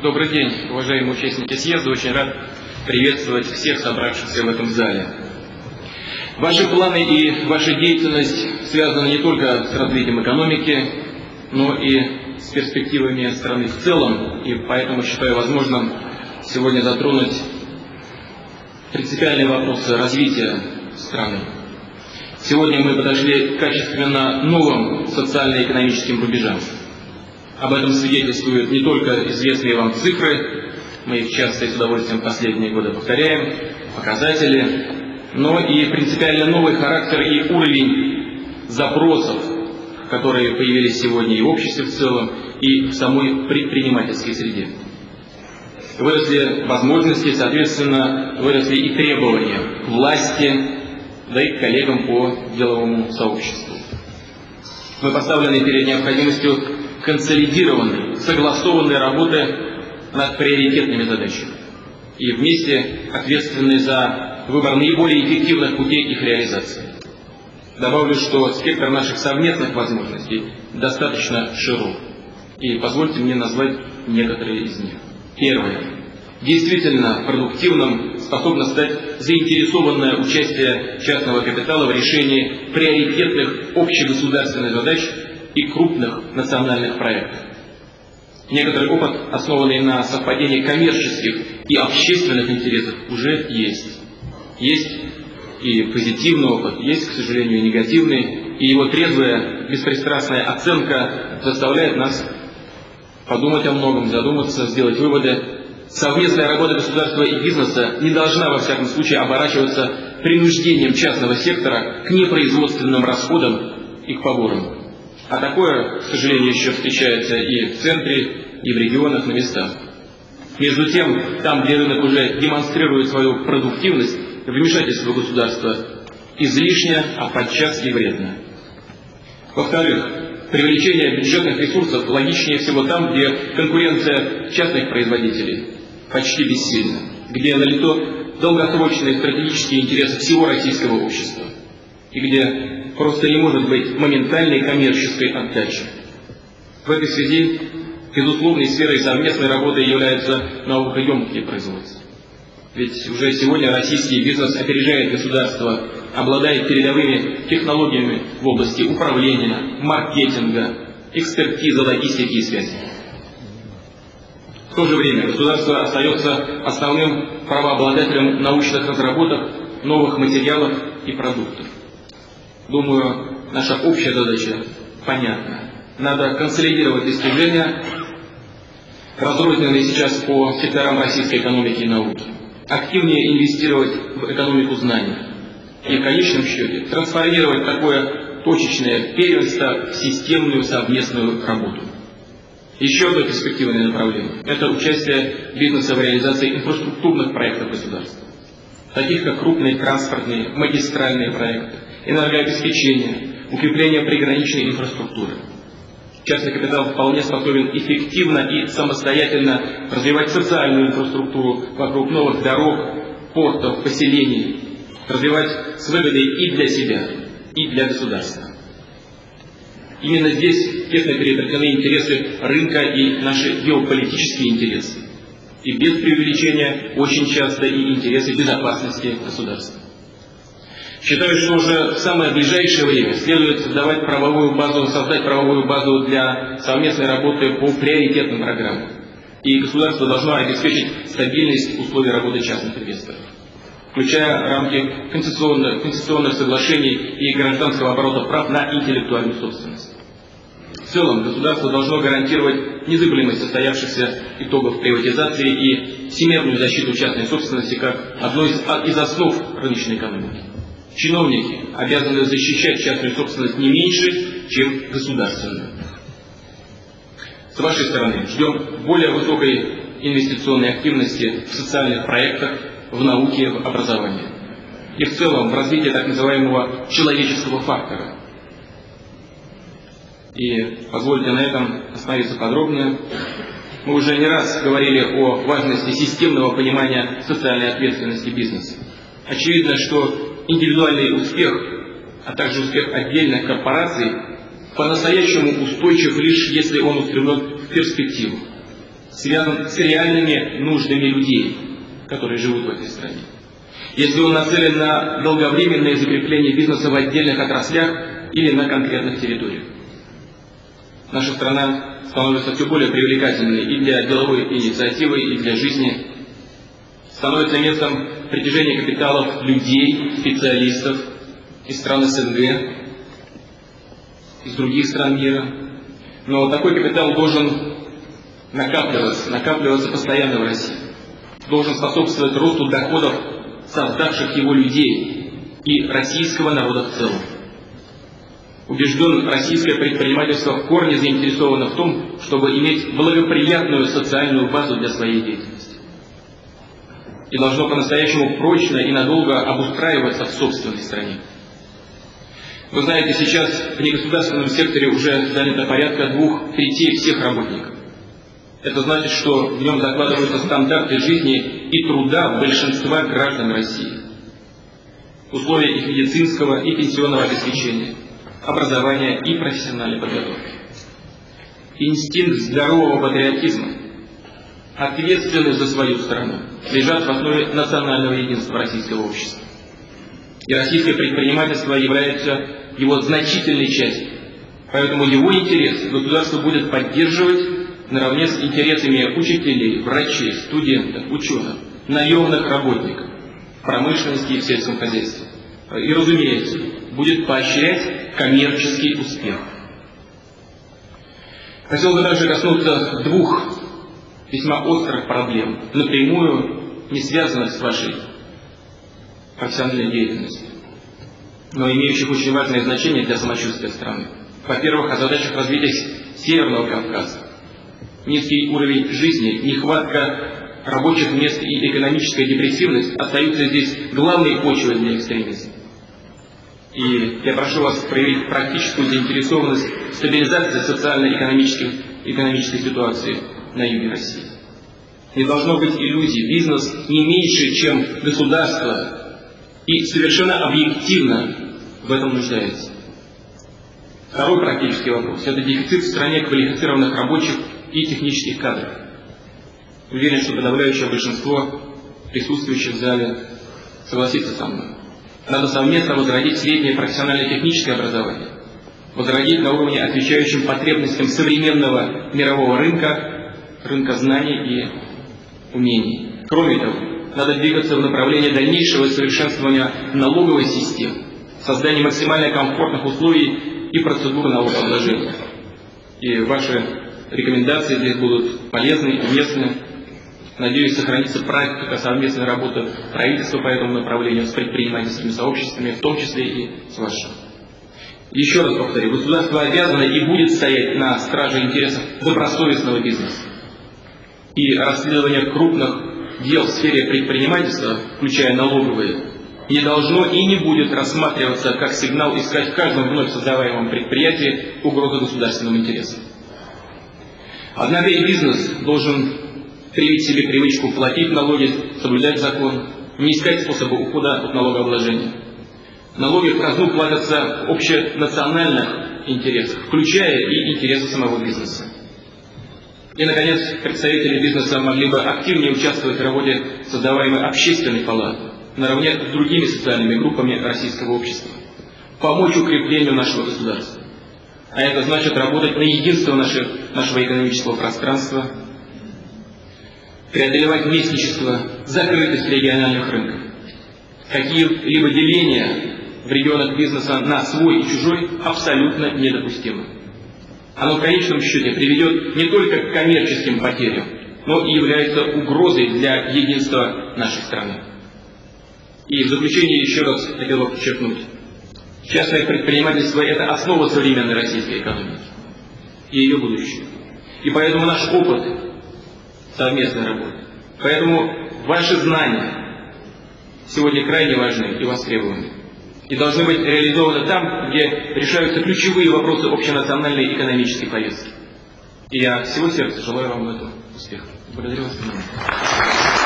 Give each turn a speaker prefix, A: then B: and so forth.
A: Добрый день, уважаемые участники съезда. Очень рад приветствовать всех собравшихся в этом зале. Ваши планы и ваша деятельность связаны не только с развитием экономики, но и с перспективами страны в целом. И поэтому считаю возможным сегодня затронуть принципиальные вопросы развития страны. Сегодня мы подошли к качественно новым социально-экономическим рубежам. Об этом свидетельствуют не только известные вам цифры, мы их часто и с удовольствием последние годы повторяем, показатели, но и принципиально новый характер и уровень запросов, которые появились сегодня и в обществе в целом, и в самой предпринимательской среде. Выросли возможности, соответственно, выросли и требования к власти, да и к коллегам по деловому сообществу. Мы поставлены перед необходимостью консолидированной, согласованной работы над приоритетными задачами и вместе ответственны за выбор наиболее эффективных путей их реализации. Добавлю, что спектр наших совместных возможностей достаточно широк. И позвольте мне назвать некоторые из них. Первое. Действительно продуктивным способно стать заинтересованное участие частного капитала в решении приоритетных общегосударственных задач и крупных национальных проектов. Некоторый опыт, основанный на совпадении коммерческих и общественных интересов, уже есть. Есть и позитивный опыт, есть, к сожалению, и негативный, и его трезвая, беспристрастная оценка заставляет нас подумать о многом, задуматься, сделать выводы. Совместная работа государства и бизнеса не должна, во всяком случае, оборачиваться принуждением частного сектора к непроизводственным расходам и к поборам. А такое, к сожалению, еще встречается и в центре, и в регионах, на местах. Между тем, там, где рынок уже демонстрирует свою продуктивность, вмешательство государства излишне, а подчас и вредно. Во-вторых, привлечение бюджетных ресурсов логичнее всего там, где конкуренция частных производителей почти бессильна, где налито долгосрочные стратегические интересы всего российского общества и где просто не может быть моментальной коммерческой отдачи. В этой связи безусловной сферой совместной работы являются наукоемкие производства. Ведь уже сегодня российский бизнес опережает государство, обладает передовыми технологиями в области управления, маркетинга, экспертизы, логистики и связи. В то же время государство остается основным правообладателем научных разработок, новых материалов и продуктов. Думаю, наша общая задача понятна. Надо консолидировать достижения, разрозненные сейчас по секторам российской экономики и науки, активнее инвестировать в экономику знаний и в конечном счете трансформировать такое точечное первенство в системную совместную работу. Еще одно перспективное направление – это участие бизнеса в реализации инфраструктурных проектов государства, таких как крупные транспортные, магистральные проекты, энергообеспечения, укрепления приграничной инфраструктуры. Частный капитал вполне способен эффективно и самостоятельно развивать социальную инфраструктуру вокруг новых дорог, портов, поселений, развивать с выгодой и для себя, и для государства. Именно здесь тесно переплетены интересы рынка и наши геополитические интересы. И без преувеличения очень часто и интересы безопасности государства. Считаю, что уже в самое ближайшее время следует создавать правовую базу, создать правовую базу для совместной работы по приоритетным программам. И государство должно обеспечить стабильность условий работы частных инвесторов, включая рамки концессионных, концессионных соглашений и гражданского оборота прав на интеллектуальную собственность. В целом, государство должно гарантировать незыблемость состоявшихся итогов приватизации и всемирную защиту частной собственности как одной из, основ рыночной экономики. Чиновники обязаны защищать частную собственность не меньше, чем государственную. С вашей стороны ждем более высокой инвестиционной активности в социальных проектах, в науке, в образовании. И в целом в развитии так называемого человеческого фактора. И позвольте на этом остановиться подробнее. Мы уже не раз говорили о важности системного понимания социальной ответственности бизнеса. Очевидно, что индивидуальный успех, а также успех отдельных корпораций по-настоящему устойчив лишь если он устремлен в перспективу. связан с реальными нуждами людей, которые живут в этой стране. Если он нацелен на долговременное закрепление бизнеса в отдельных отраслях или на конкретных территориях. Наша страна становится все более привлекательной и для деловой инициативы, и для жизни. Становится местом притяжения капиталов людей, специалистов из стран СНГ, из других стран мира. Но такой капитал должен накапливаться, накапливаться постоянно в России. Должен способствовать росту доходов создавших его людей и российского народа в целом. Убежден, российское предпринимательство в корне заинтересовано в том, чтобы иметь благоприятную социальную базу для своей деятельности. И должно по-настоящему прочно и надолго обустраиваться в собственной стране. Вы знаете, сейчас в негосударственном секторе уже занято порядка двух третей всех работников. Это значит, что в нем закладываются стандарты жизни и труда большинства граждан России. Условия их медицинского и пенсионного обеспечения, образования и профессиональной подготовки. Инстинкт здорового патриотизма, ответственность за свою страну, лежат в основе национального единства российского общества. И российское предпринимательство является его значительной частью. Поэтому его интерес государство будет поддерживать наравне с интересами учителей, врачей, студентов, ученых, наемных работников, промышленности и в сельском хозяйстве. И, разумеется, будет поощрять коммерческий успех. Хотел бы также коснуться двух весьма острых проблем, напрямую не связанных с вашей профессиональной деятельностью, но имеющих очень важное значение для самочувствия страны. Во-первых, о задачах развития Северного Кавказа низкий уровень жизни, нехватка рабочих мест и экономическая депрессивность остаются здесь главной почвой для экстремизма. И я прошу вас проявить практическую заинтересованность в стабилизации социально-экономической экономической ситуации на юге России. Не должно быть иллюзий. Бизнес не меньше, чем государство, и совершенно объективно в этом нуждается. Второй практический вопрос – это дефицит в стране квалифицированных рабочих и технических кадров. Уверен, что подавляющее большинство присутствующих в зале согласится со мной. Надо совместно возродить среднее профессионально-техническое образование, возродить на уровне, отвечающем потребностям современного мирового рынка, рынка знаний и умений. Кроме того, надо двигаться в направлении дальнейшего совершенствования налоговой системы, создания максимально комфортных условий и процедуры налогообложения. И ваши Рекомендации здесь будут полезны, уместны. Надеюсь, сохранится практика совместной работы правительства по этому направлению с предпринимательскими сообществами, в том числе и с вашим. Еще раз повторю, государство обязано и будет стоять на страже интересов добросовестного бизнеса. И расследование крупных дел в сфере предпринимательства, включая налоговые, не должно и не будет рассматриваться как сигнал искать в каждом вновь создаваемом предприятии угрозу государственным интересам. Однако и бизнес должен привить себе привычку платить налоги, соблюдать закон, не искать способы ухода от налогообложения. Налоги в казну платятся общенациональных интересах, включая и интересы самого бизнеса. И, наконец, представители бизнеса могли бы активнее участвовать в работе создаваемой общественной палаты, наравне с другими социальными группами российского общества, помочь укреплению нашего государства. А это значит работать на единство наших, нашего экономического пространства, преодолевать местничество, закрытость региональных рынков. Какие-либо деления в регионах бизнеса на свой и чужой абсолютно недопустимы. Оно в конечном счете приведет не только к коммерческим потерям, но и является угрозой для единства нашей страны. И в заключение еще раз хотел бы подчеркнуть, Частное предпринимательство – это основа современной российской экономики и ее будущее. И поэтому наш опыт совместной работы, поэтому ваши знания сегодня крайне важны и востребованы. И должны быть реализованы там, где решаются ключевые вопросы общенациональной экономической повестки. И я всего сердца желаю вам этом успеха. Благодарю вас.